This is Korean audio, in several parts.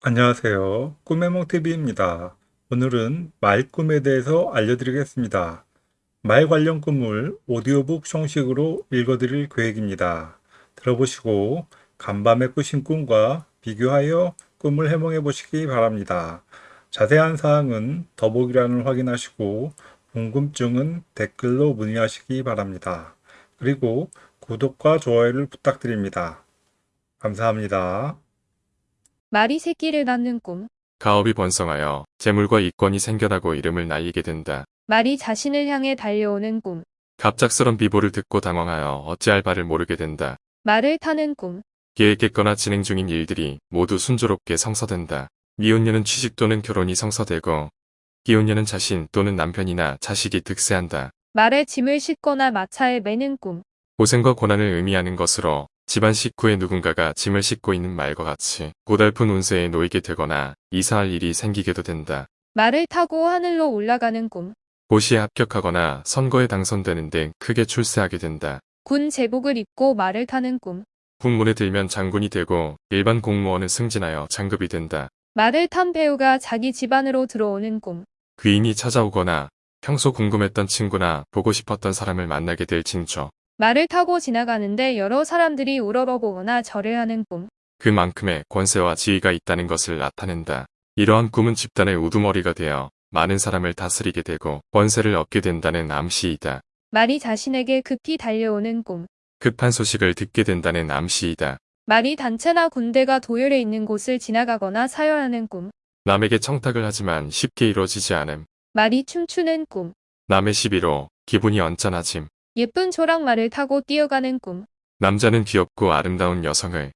안녕하세요. 꿈해몽TV입니다. 오늘은 말 꿈에 대해서 알려드리겠습니다. 말 관련 꿈을 오디오북 형식으로 읽어드릴 계획입니다. 들어보시고 간밤에 꾸신 꿈과 비교하여 꿈을 해몽해 보시기 바랍니다. 자세한 사항은 더보기란을 확인하시고 궁금증은 댓글로 문의하시기 바랍니다. 그리고 구독과 좋아요를 부탁드립니다. 감사합니다. 말이 새끼를 낳는 꿈. 가업이 번성하여 재물과 이권이 생겨나고 이름을 날리게 된다. 말이 자신을 향해 달려오는 꿈. 갑작스런 비보를 듣고 당황하여 어찌할 바를 모르게 된다. 말을 타는 꿈. 계획했거나 진행 중인 일들이 모두 순조롭게 성사된다. 미혼녀는 취직 또는 결혼이 성사되고 기혼녀는 자신 또는 남편이나 자식이 득세한다. 말에 짐을 싣거나 마차에 매는 꿈. 고생과 고난을 의미하는 것으로 집안 식구의 누군가가 짐을 싣고 있는 말과 같이 고달픈 운세에 놓이게 되거나 이사할 일이 생기게도 된다. 말을 타고 하늘로 올라가는 꿈. 고시에 합격하거나 선거에 당선되는 등 크게 출세하게 된다. 군 제복을 입고 말을 타는 꿈. 군문에 들면 장군이 되고 일반 공무원은 승진하여 장급이 된다. 말을 탄 배우가 자기 집안으로 들어오는 꿈. 귀인이 찾아오거나 평소 궁금했던 친구나 보고 싶었던 사람을 만나게 될 징조. 말을 타고 지나가는데 여러 사람들이 우러러보거나 절을 하는 꿈. 그만큼의 권세와 지위가 있다는 것을 나타낸다. 이러한 꿈은 집단의 우두머리가 되어 많은 사람을 다스리게 되고 권세를 얻게 된다는 암시이다. 말이 자신에게 급히 달려오는 꿈. 급한 소식을 듣게 된다는 암시이다. 말이 단체나 군대가 도열해 있는 곳을 지나가거나 사열하는 꿈. 남에게 청탁을 하지만 쉽게 이루어지지 않음. 말이 춤추는 꿈. 남의 시비로 기분이 언짢아짐. 예쁜 조랑말을 타고 뛰어가는 꿈. 남자는 귀엽고 아름다운 여성을,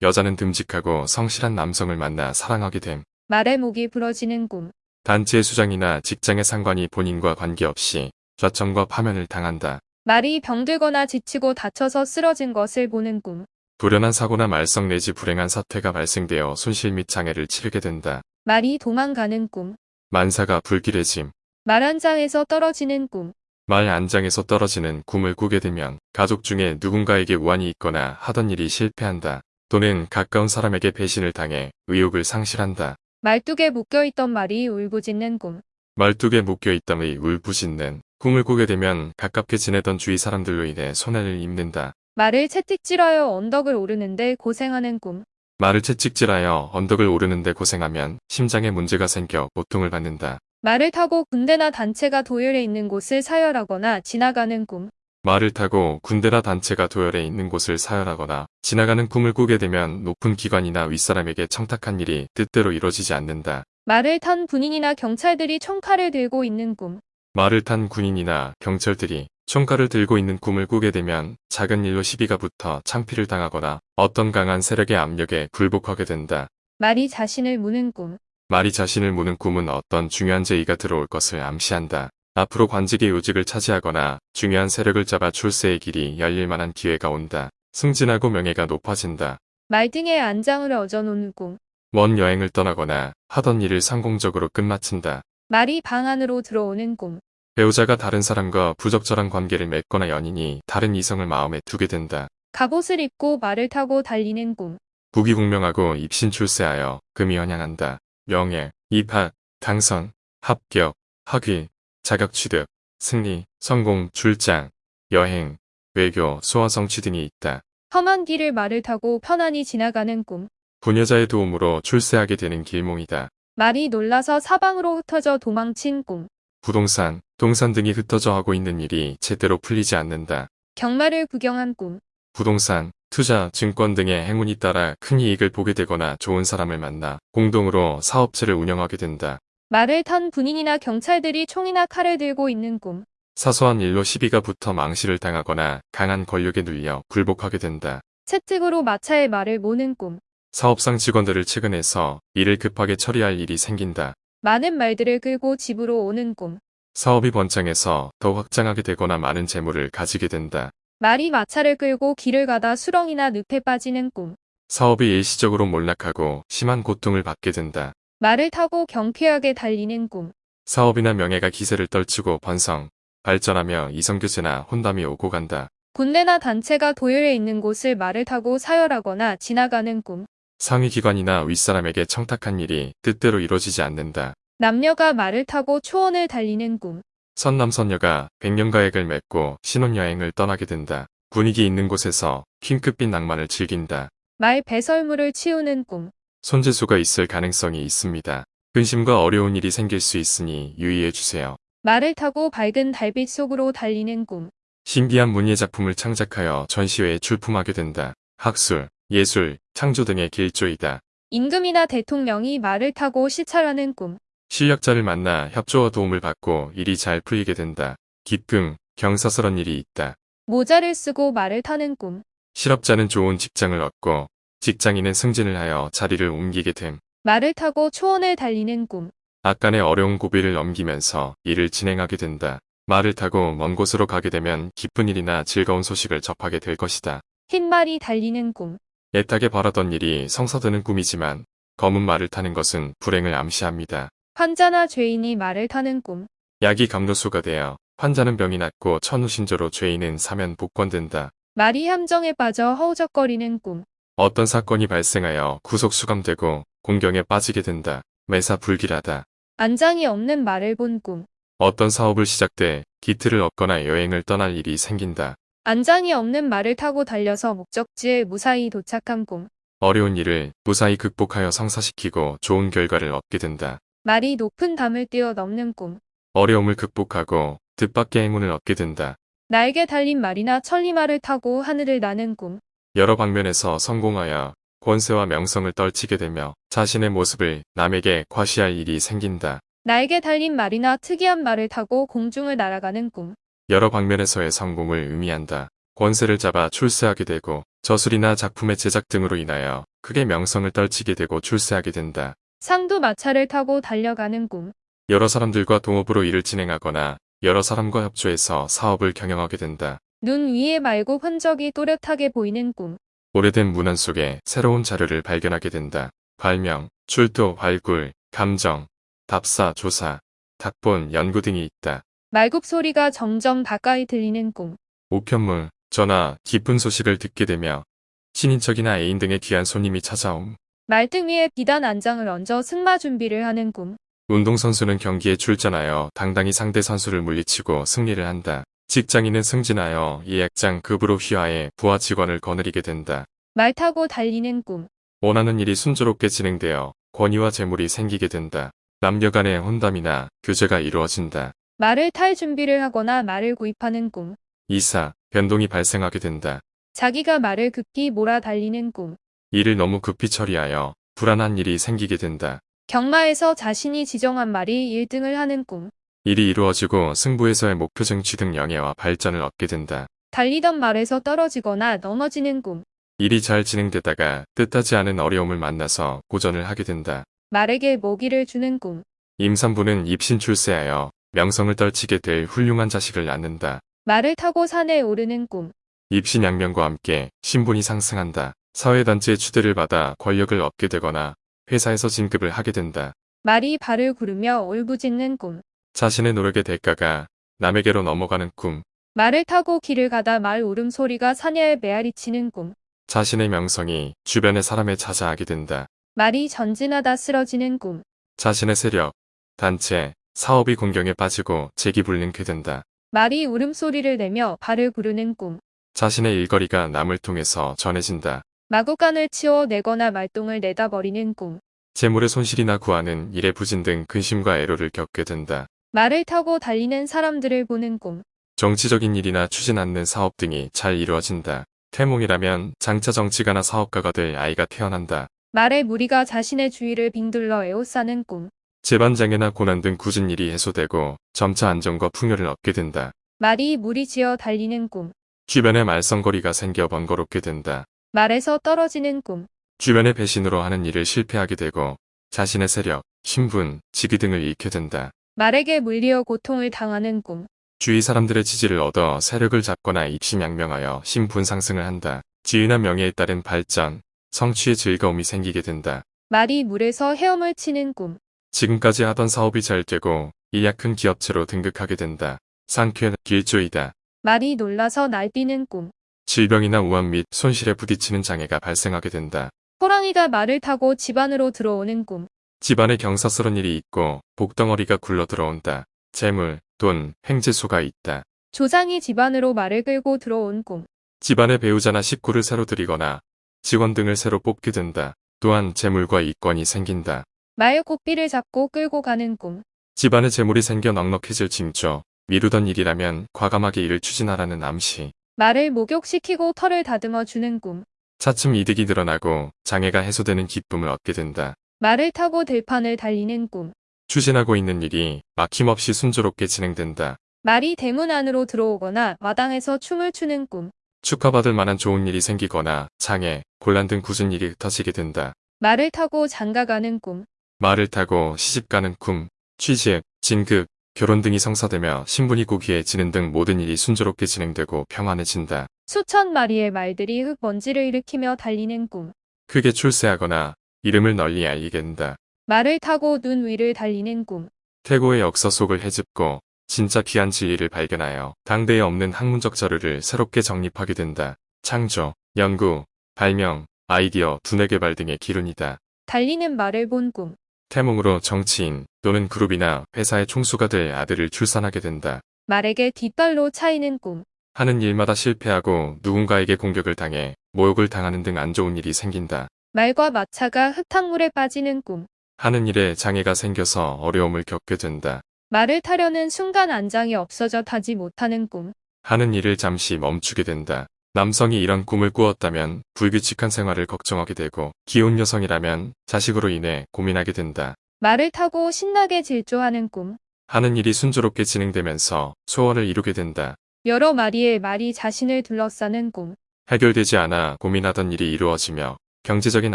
여자는 듬직하고 성실한 남성을 만나 사랑하게 됨. 말의 목이 부러지는 꿈. 단체의 수장이나 직장의 상관이 본인과 관계없이 좌청과 파면을 당한다. 말이 병들거나 지치고 다쳐서 쓰러진 것을 보는 꿈. 불연한 사고나 말썽 내지 불행한 사태가 발생되어 손실 및 장애를 치르게 된다. 말이 도망가는 꿈. 만사가 불길해짐. 말 한 장에서 떨어지는 꿈. 말 안장에서 떨어지는 꿈을 꾸게 되면 가족 중에 누군가에게 우환이 있거나 하던 일이 실패한다. 또는 가까운 사람에게 배신을 당해 의욕을 상실한다. 말뚝에 묶여있던 말이 울부짖는 꿈. 말뚝에 묶여있담의 울부짖는 꿈을 꾸게 되면 가깝게 지내던 주위 사람들로 인해 손해를 입는다. 말을 채찍질하여 언덕을 오르는데 고생하는 꿈. 말을 채찍질하여 언덕을 오르는데 고생하면 심장에 문제가 생겨 고통을 받는다. 말을 타고 군대나 단체가 도열해 있는 곳을 사열하거나 지나가는 꿈. 말을 타고 군대나 단체가 도열해 있는 곳을 사열하거나 지나가는 꿈을 꾸게 되면 높은 기관이나 윗사람에게 청탁한 일이 뜻대로 이루어지지 않는다. 말을 탄 군인이나 경찰들이 총칼을 들고 있는 꿈. 말을 탄 군인이나 경찰들이 총칼을 들고 있는 꿈을 꾸게 되면 작은 일로 시비가 붙어 창피를 당하거나 어떤 강한 세력의 압력에 굴복하게 된다. 말이 자신을 무는 꿈. 말이 자신을 무는 꿈은 어떤 중요한 제의가 들어올 것을 암시한다. 앞으로 관직의 요직을 차지하거나 중요한 세력을 잡아 출세의 길이 열릴 만한 기회가 온다. 승진하고 명예가 높아진다. 말 등에 안장을 얹어놓는 꿈. 먼 여행을 떠나거나 하던 일을 성공적으로 끝마친다. 말이 방 안으로 들어오는 꿈. 배우자가 다른 사람과 부적절한 관계를 맺거나 연인이 다른 이성을 마음에 두게 된다. 갑옷을 입고 말을 타고 달리는 꿈. 부귀공명하고 입신 출세하여 금이 현양한다. 명예, 입학, 당선, 합격, 학위, 자격 취득, 승리, 성공, 출장, 여행, 외교, 소원 성취 등이 있다. 험한 길을 말을 타고 편안히 지나가는 꿈. 부녀자의 도움으로 출세하게 되는 길몽이다. 말이 놀라서 사방으로 흩어져 도망친 꿈. 부동산, 동산 등이 흩어져 하고 있는 일이 제대로 풀리지 않는다. 경마를 구경한 꿈. 부동산, 투자, 증권 등의 행운이 따라 큰 이익을 보게 되거나 좋은 사람을 만나 공동으로 사업체를 운영하게 된다. 말을 탄 군인이나 경찰들이 총이나 칼을 들고 있는 꿈. 사소한 일로 시비가 붙어 망실을 당하거나 강한 권력에 눌려 굴복하게 된다. 채찍으로 마차에 말을 모는 꿈. 사업상 직원들을 측은해서 일을 급하게 처리할 일이 생긴다. 많은 말들을 끌고 집으로 오는 꿈. 사업이 번창해서 더 확장하게 되거나 많은 재물을 가지게 된다. 말이 마차를 끌고 길을 가다 수렁이나 늪에 빠지는 꿈. 사업이 일시적으로 몰락하고 심한 고통을 받게 된다. 말을 타고 경쾌하게 달리는 꿈. 사업이나 명예가 기세를 떨치고 번성, 발전하며 이성교제나 혼담이 오고 간다. 군대나 단체가 도열해 있는 곳을 말을 타고 사열하거나 지나가는 꿈. 상위 기관이나 윗사람에게 청탁한 일이 뜻대로 이루어지지 않는다. 남녀가 말을 타고 초원을 달리는 꿈. 선남선녀가 백년가액을 맺고 신혼여행을 떠나게 된다. 분위기 있는 곳에서 킹크빛 낭만을 즐긴다. 말 배설물을 치우는 꿈. 손재수가 있을 가능성이 있습니다. 근심과 어려운 일이 생길 수 있으니 유의해 주세요. 말을 타고 밝은 달빛 속으로 달리는 꿈. 신비한 문예 작품을 창작하여 전시회에 출품하게 된다. 학술, 예술, 창조 등의 길조이다. 임금이나 대통령이 말을 타고 시찰하는 꿈. 실력자를 만나 협조와 도움을 받고 일이 잘 풀리게 된다. 기쁨, 경사스런 일이 있다. 모자를 쓰고 말을 타는 꿈. 실업자는 좋은 직장을 얻고 직장인은 승진을 하여 자리를 옮기게 됨. 말을 타고 초원을 달리는 꿈. 악간의 어려운 고비를 넘기면서 일을 진행하게 된다. 말을 타고 먼 곳으로 가게 되면 기쁜 일이나 즐거운 소식을 접하게 될 것이다. 흰 말이 달리는 꿈. 애타게 바라던 일이 성사되는 꿈이지만 검은 말을 타는 것은 불행을 암시합니다. 환자나 죄인이 말을 타는 꿈. 약이 감로수가 되어 환자는 병이 낫고 천우신조로 죄인은 사면 복권된다. 말이 함정에 빠져 허우적거리는 꿈. 어떤 사건이 발생하여 구속 수감되고 공경에 빠지게 된다. 매사 불길하다. 안장이 없는 말을 본 꿈. 어떤 사업을 시작돼 기틀을 얻거나 여행을 떠날 일이 생긴다. 안장이 없는 말을 타고 달려서 목적지에 무사히 도착한 꿈. 어려운 일을 무사히 극복하여 성사시키고 좋은 결과를 얻게 된다. 말이 높은 담을 뛰어넘는 꿈. 어려움을 극복하고 뜻밖의 행운을 얻게 된다. 날개 달린 말이나 천리말을 타고 하늘을 나는 꿈. 여러 방면에서 성공하여 권세와 명성을 떨치게 되며 자신의 모습을 남에게 과시할 일이 생긴다. 날개 달린 말이나 특이한 말을 타고 공중을 날아가는 꿈. 여러 방면에서의 성공을 의미한다. 권세를 잡아 출세하게 되고 저술이나 작품의 제작 등으로 인하여 크게 명성을 떨치게 되고 출세하게 된다. 상도 마차를 타고 달려가는 꿈. 여러 사람들과 동업으로 일을 진행하거나 여러 사람과 협조해서 사업을 경영하게 된다. 눈 위에 말고 흔적이 또렷하게 보이는 꿈. 오래된 문안 속에 새로운 자료를 발견하게 된다. 발명, 출도, 발굴, 감정, 답사, 조사, 답본, 연구 등이 있다. 말굽 소리가 점점 가까이 들리는 꿈. 우편물, 전화, 기쁜 소식을 듣게 되며 친인척이나 애인 등의 귀한 손님이 찾아옴. 말등 위에 비단 안장을 얹어 승마 준비를 하는 꿈. 운동선수는 경기에 출전하여 당당히 상대 선수를 물리치고 승리를 한다. 직장인은 승진하여 예약장 급으로 휘하해 부하 직원을 거느리게 된다. 말 타고 달리는 꿈. 원하는 일이 순조롭게 진행되어 권위와 재물이 생기게 된다. 남녀 간의 혼담이나 교제가 이루어진다. 말을 탈 준비를 하거나 말을 구입하는 꿈. 이사, 변동이 발생하게 된다. 자기가 말을 급히 몰아 달리는 꿈. 일을 너무 급히 처리하여 불안한 일이 생기게 된다. 경마에서 자신이 지정한 말이 1등을 하는 꿈. 일이 이루어지고 승부에서의 목표 쟁취 등 영예와 발전을 얻게 된다. 달리던 말에서 떨어지거나 넘어지는 꿈. 일이 잘 진행되다가 뜻하지 않은 어려움을 만나서 고전을 하게 된다. 말에게 모기를 주는 꿈. 임산부는 입신 출세하여 명성을 떨치게 될 훌륭한 자식을 낳는다. 말을 타고 산에 오르는 꿈. 입신양명과 함께 신분이 상승한다. 사회단체의 추대를 받아 권력을 얻게 되거나 회사에서 진급을 하게 된다. 말이 발을 구르며 울부짖는 꿈. 자신의 노력의 대가가 남에게로 넘어가는 꿈, 말을 타고 길을 가다 말 울음소리가 사냐에 메아리치는 꿈. 자신의 명성이 주변의 사람에 자자하게 된다. 말이 전진하다 쓰러지는 꿈. 자신의 세력, 단체, 사업이 공경에 빠지고 재기 불능케 된다. 말이 울음소리를 내며 발을 구르는 꿈. 자신의 일거리가 남을 통해서 전해진다. 마구간을 치워 내거나 말똥을 내다 버리는 꿈. 재물의 손실이나 구하는 일의 부진 등 근심과 애로를 겪게 된다. 말을 타고 달리는 사람들을 보는 꿈. 정치적인 일이나 추진 않는 사업 등이 잘 이루어진다. 태몽이라면 장차 정치가나 사업가가 될 아이가 태어난다. 말의 무리가 자신의 주위를 빙둘러 에워싸는 꿈. 재반장애나 고난 등 굳은 일이 해소되고 점차 안정과 풍요를 얻게 된다. 말이 무리지어 달리는 꿈. 주변에 말썽거리가 생겨 번거롭게 된다. 말에서 떨어지는 꿈. 주변의 배신으로 하는 일을 실패하게 되고 자신의 세력, 신분, 직위 등을 잃게 된다. 말에게 물리어 고통을 당하는 꿈. 주위 사람들의 지지를 얻어 세력을 잡거나 입심양명하여 신분 상승을 한다. 지위나 명예에 따른 발전, 성취의 즐거움이 생기게 된다. 말이 물에서 헤엄을 치는 꿈. 지금까지 하던 사업이 잘 되고 이야 큰 기업체로 등극하게 된다. 상쾌한 길조이다. 말이 놀라서 날뛰는 꿈. 질병이나 우환 및 손실에 부딪히는 장애가 발생하게 된다. 호랑이가 말을 타고 집 안으로 들어오는 꿈. 집안에 경사스런 일이 있고 복덩어리가 굴러 들어온다. 재물, 돈, 횡재수가 있다. 조장이 집 안으로 말을 끌고 들어온 꿈. 집안의 배우자나 식구를 새로 들이거나 직원 등을 새로 뽑게 된다. 또한 재물과 이권이 생긴다. 말 고삐를 잡고 끌고 가는 꿈. 집안에 재물이 생겨 넉넉해질 징조. 미루던 일이라면 과감하게 일을 추진하라는 암시. 말을 목욕시키고 털을 다듬어 주는 꿈. 차츰 이득이 늘어나고 장애가 해소되는 기쁨을 얻게 된다. 말을 타고 들판을 달리는 꿈. 추진하고 있는 일이 막힘없이 순조롭게 진행된다. 말이 대문 안으로 들어오거나 마당에서 춤을 추는 꿈. 축하받을 만한 좋은 일이 생기거나 장애, 곤란 등 굳은 일이 흩어지게 된다. 말을 타고 장가가는 꿈. 말을 타고 시집가는 꿈, 취직, 진급, 결혼 등이 성사되며 신분이 고귀해지는 등 모든 일이 순조롭게 진행되고 평안해진다. 수천 마리의 말들이 흙먼지를 일으키며 달리는 꿈. 크게 출세하거나 이름을 널리 알리게 된다. 말을 타고 눈 위를 달리는 꿈. 태고의 역사 속을 헤집고 진짜 귀한 진리를 발견하여 당대에 없는 학문적 자료를 새롭게 정립하게 된다. 창조, 연구, 발명, 아이디어, 두뇌 개발 등의 기lun이다. 달리는 말을 본 꿈. 태몽으로 정치인 또는 그룹이나 회사의 총수가 될 아들을 출산하게 된다. 말에게 뒷발로 차이는 꿈. 하는 일마다 실패하고 누군가에게 공격을 당해 모욕을 당하는 등 안 좋은 일이 생긴다. 말과 마차가 흙탕물에 빠지는 꿈. 하는 일에 장애가 생겨서 어려움을 겪게 된다. 말을 타려는 순간 안장이 없어져 타지 못하는 꿈. 하는 일을 잠시 멈추게 된다. 남성이 이런 꿈을 꾸었다면 불규칙한 생활을 걱정하게 되고 기혼 여성이라면 자식으로 인해 고민하게 된다. 말을 타고 신나게 질주하는 꿈. 하는 일이 순조롭게 진행되면서 소원을 이루게 된다. 여러 마리의 말이 자신을 둘러싸는 꿈. 해결되지 않아 고민하던 일이 이루어지며 경제적인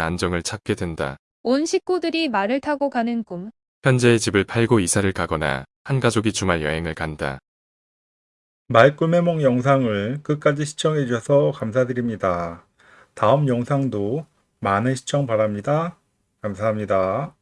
안정을 찾게 된다. 온 식구들이 말을 타고 가는 꿈. 현재의 집을 팔고 이사를 가거나 한 가족이 주말 여행을 간다. 말꿈의 영상을 끝까지 시청해 주셔서 감사드립니다. 다음 영상도 많은 시청 바랍니다. 감사합니다.